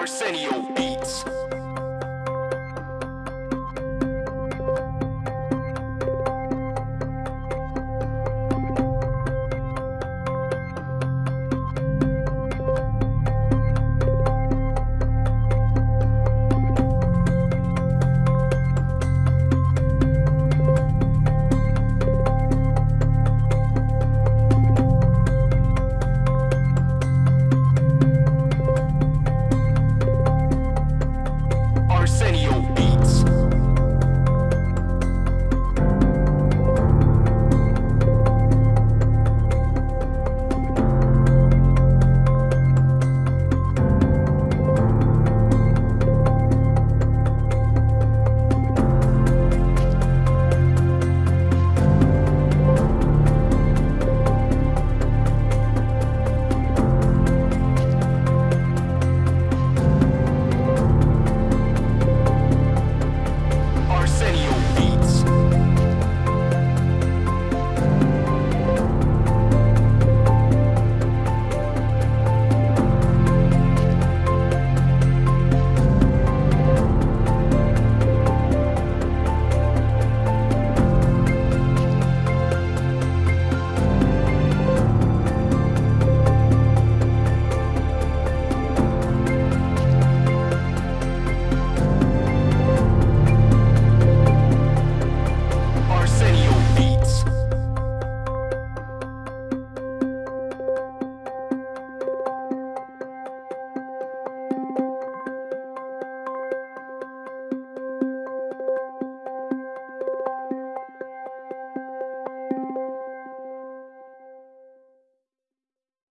Arsenio Beats.